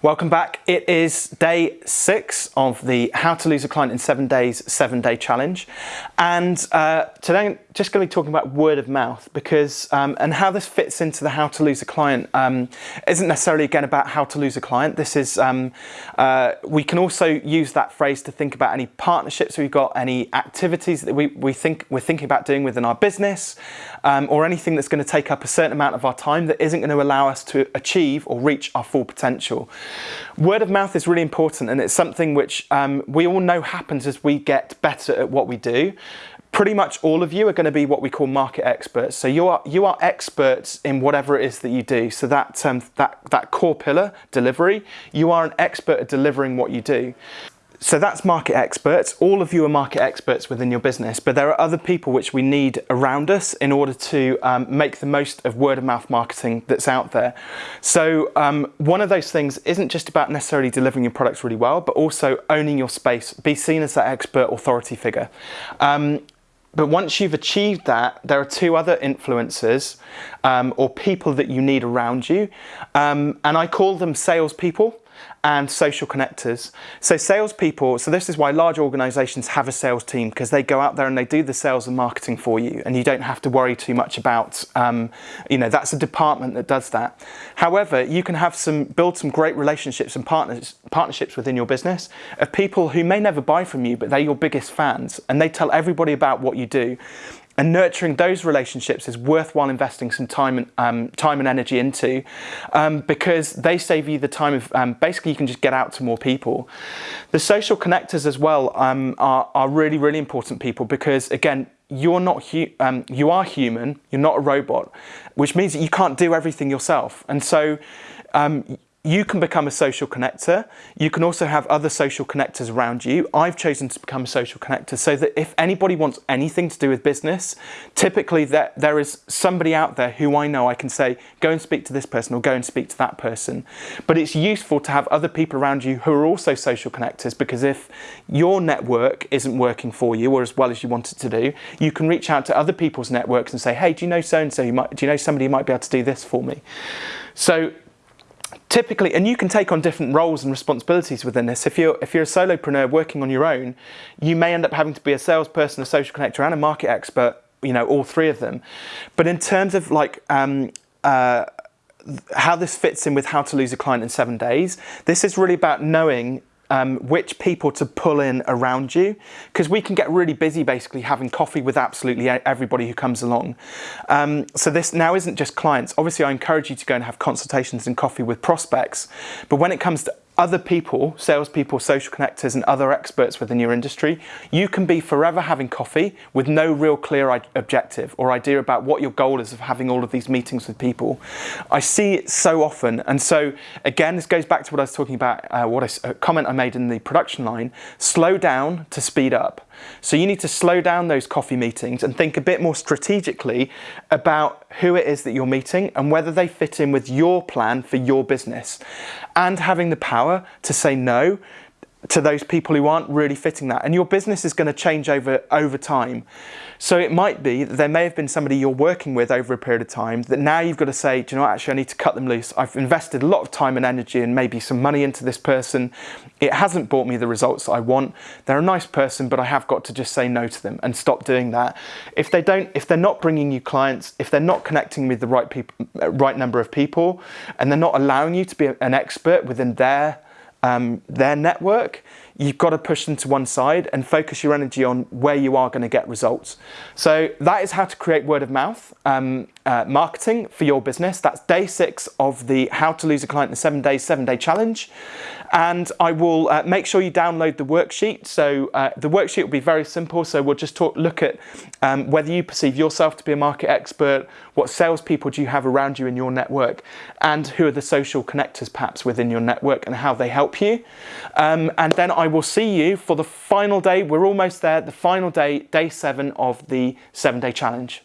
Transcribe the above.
Welcome back. It is day six of the How to Lose a Client in Seven Days seven day challenge. And uh, today I'm just going to be talking about word of mouth because, um, and how this fits into the How to Lose a Client um, isn't necessarily again about how to lose a client. This is, um, uh, we can also use that phrase to think about any partnerships we've got, any activities that we, we think we're thinking about doing within our business, um, or anything that's going to take up a certain amount of our time that isn't going to allow us to achieve or reach our full potential. Word of mouth is really important and it's something which um, we all know happens as we get better at what we do. Pretty much all of you are going to be what we call market experts. So you are you are experts in whatever it is that you do. So that um, that that core pillar, delivery, you are an expert at delivering what you do. So that's market experts. All of you are market experts within your business, but there are other people which we need around us in order to um, make the most of word of mouth marketing that's out there. So um, one of those things isn't just about necessarily delivering your products really well, but also owning your space, be seen as that expert authority figure. Um, but once you've achieved that, there are two other influencers um, or people that you need around you. Um, and I call them salespeople and social connectors. So salespeople, so this is why large organizations have a sales team because they go out there and they do the sales and marketing for you and you don't have to worry too much about, um, you know, that's a department that does that. However, you can have some, build some great relationships and partners, partnerships within your business of people who may never buy from you, but they're your biggest fans and they tell everybody about what you do. And nurturing those relationships is worthwhile investing some time and um, time and energy into um, because they save you the time of um, basically you can just get out to more people. The social connectors as well um, are, are really, really important people because again, you're not um, you are human, you're not a robot, which means that you can't do everything yourself. And so um, you can become a social connector. You can also have other social connectors around you. I've chosen to become a social connector so that if anybody wants anything to do with business, typically there, there is somebody out there who I know I can say, go and speak to this person or go and speak to that person. But it's useful to have other people around you who are also social connectors because if your network isn't working for you or as well as you want it to do, you can reach out to other people's networks and say, hey, do you know so-and-so? Do you know somebody who might be able to do this for me? So typically, and you can take on different roles and responsibilities within this. If you're, if you're a solopreneur working on your own, you may end up having to be a salesperson, a social connector and a market expert, you know, all three of them. But in terms of like, um, uh, how this fits in with how to lose a client in seven days, this is really about knowing um, which people to pull in around you because we can get really busy basically having coffee with absolutely everybody who comes along. Um, so this now isn't just clients. Obviously, I encourage you to go and have consultations and coffee with prospects. But when it comes to other people, salespeople, social connectors and other experts within your industry, you can be forever having coffee with no real clear objective or idea about what your goal is of having all of these meetings with people. I see it so often. And so again, this goes back to what I was talking about, uh, what I, a comment I made in the production line, slow down to speed up. So you need to slow down those coffee meetings and think a bit more strategically about who it is that you're meeting and whether they fit in with your plan for your business. And having the power to say no to those people who aren't really fitting that. And your business is going to change over, over time. So it might be that there may have been somebody you're working with over a period of time that now you've got to say, do you know what, actually I need to cut them loose. I've invested a lot of time and energy and maybe some money into this person. It hasn't brought me the results I want. They're a nice person, but I have got to just say no to them and stop doing that. If they don't, if they're not bringing you clients, if they're not connecting with the right people, right number of people, and they're not allowing you to be an expert within their um, their network, you've got to push them to one side and focus your energy on where you are going to get results. So that is how to create word of mouth um, uh, marketing for your business. That's day six of the How to Lose a Client in Seven Days, Seven Day Challenge. And I will uh, make sure you download the worksheet. So uh, the worksheet will be very simple. So we'll just talk, look at um, whether you perceive yourself to be a market expert, what salespeople do you have around you in your network, and who are the social connectors perhaps within your network and how they help you. Um, and then I will see you for the final day. We're almost there, the final day, day seven of the seven day challenge.